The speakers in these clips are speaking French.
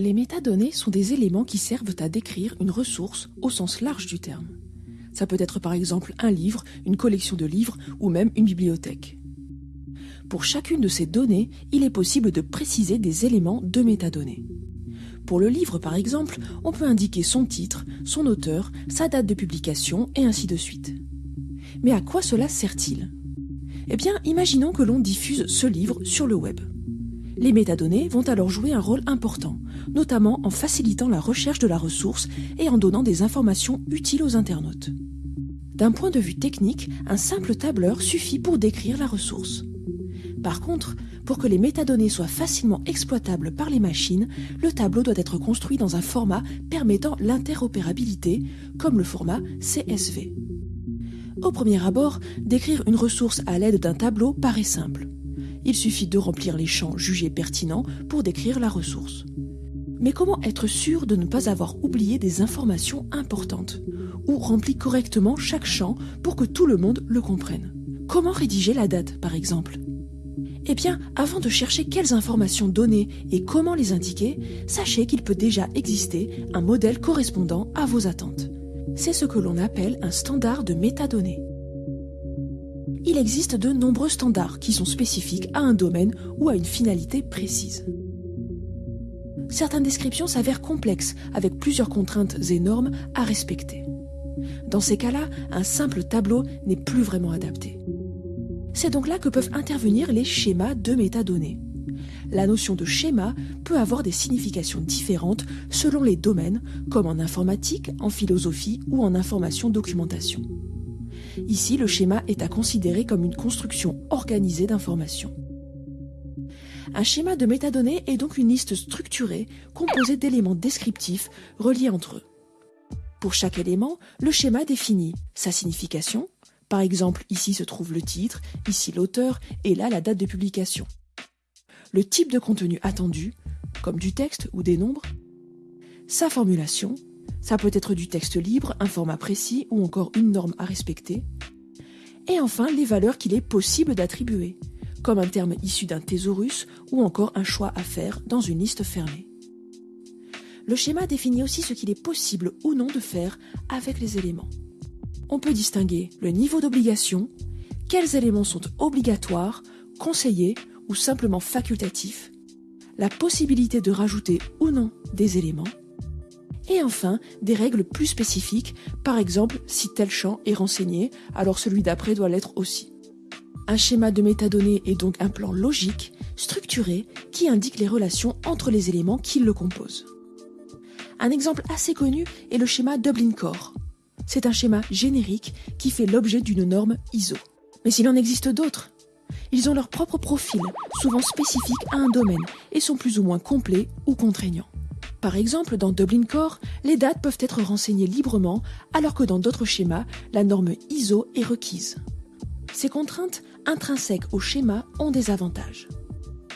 Les métadonnées sont des éléments qui servent à décrire une ressource au sens large du terme. Ça peut être par exemple un livre, une collection de livres ou même une bibliothèque. Pour chacune de ces données, il est possible de préciser des éléments de métadonnées. Pour le livre par exemple, on peut indiquer son titre, son auteur, sa date de publication et ainsi de suite. Mais à quoi cela sert-il? Eh bien, imaginons que l'on diffuse ce livre sur le web. Les métadonnées vont alors jouer un rôle important, notamment en facilitant la recherche de la ressource et en donnant des informations utiles aux internautes. D'un point de vue technique, un simple tableur suffit pour décrire la ressource. Par contre, pour que les métadonnées soient facilement exploitables par les machines, le tableau doit être construit dans un format permettant l'interopérabilité, comme le format CSV. Au premier abord, décrire une ressource à l'aide d'un tableau paraît simple il suffit de remplir les champs jugés pertinents pour décrire la ressource. Mais comment être sûr de ne pas avoir oublié des informations importantes Ou remplir correctement chaque champ pour que tout le monde le comprenne? Comment rédiger la date, par exemple? Eh bien, avant de chercher quelles informations donner et comment les indiquer, sachez qu'il peut déjà exister un modèle correspondant à vos attentes. C'est ce que l'on appelle un standard de métadonnées il existe de nombreux standards qui sont spécifiques à un domaine ou à une finalité précise. Certaines descriptions s'avèrent complexes, avec plusieurs contraintes et normes à respecter. Dans ces cas-là, un simple tableau n'est plus vraiment adapté. C'est donc là que peuvent intervenir les schémas de métadonnées. La notion de schéma peut avoir des significations différentes selon les domaines, comme en informatique, en philosophie ou en information documentation. Ici, le schéma est à considérer comme une construction organisée d'informations. Un schéma de métadonnées est donc une liste structurée composée d'éléments descriptifs reliés entre eux. Pour chaque élément, le schéma définit sa signification, par exemple ici se trouve le titre, ici l'auteur et là la date de publication. Le type de contenu attendu, comme du texte ou des nombres, sa formulation, ça peut être du texte libre, un format précis ou encore une norme à respecter. Et enfin, les valeurs qu'il est possible d'attribuer, comme un terme issu d'un thésaurus ou encore un choix à faire dans une liste fermée. Le schéma définit aussi ce qu'il est possible ou non de faire avec les éléments. On peut distinguer le niveau d'obligation, quels éléments sont obligatoires, conseillés ou simplement facultatifs, la possibilité de rajouter ou non des éléments, et enfin, des règles plus spécifiques, par exemple, si tel champ est renseigné, alors celui d'après doit l'être aussi. Un schéma de métadonnées est donc un plan logique, structuré, qui indique les relations entre les éléments qui le composent. Un exemple assez connu est le schéma Dublin Core. C'est un schéma générique qui fait l'objet d'une norme ISO. Mais s'il en existe d'autres, ils ont leur propre profil, souvent spécifique à un domaine, et sont plus ou moins complets ou contraignants. Par exemple, dans Dublin Core, les dates peuvent être renseignées librement, alors que dans d'autres schémas, la norme ISO est requise. Ces contraintes intrinsèques au schéma ont des avantages.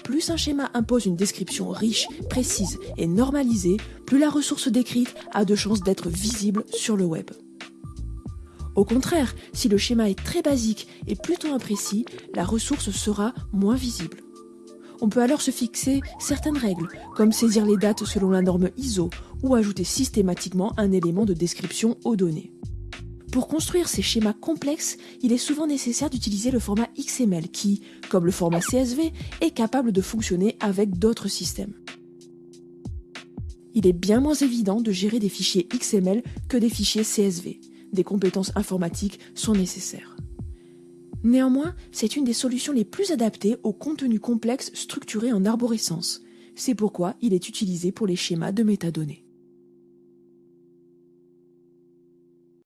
Plus un schéma impose une description riche, précise et normalisée, plus la ressource décrite a de chances d'être visible sur le web. Au contraire, si le schéma est très basique et plutôt imprécis, la ressource sera moins visible. On peut alors se fixer certaines règles, comme saisir les dates selon la norme ISO ou ajouter systématiquement un élément de description aux données. Pour construire ces schémas complexes, il est souvent nécessaire d'utiliser le format XML qui, comme le format CSV, est capable de fonctionner avec d'autres systèmes. Il est bien moins évident de gérer des fichiers XML que des fichiers CSV. Des compétences informatiques sont nécessaires. Néanmoins, c'est une des solutions les plus adaptées aux contenus complexes structurés en arborescence. C'est pourquoi il est utilisé pour les schémas de métadonnées.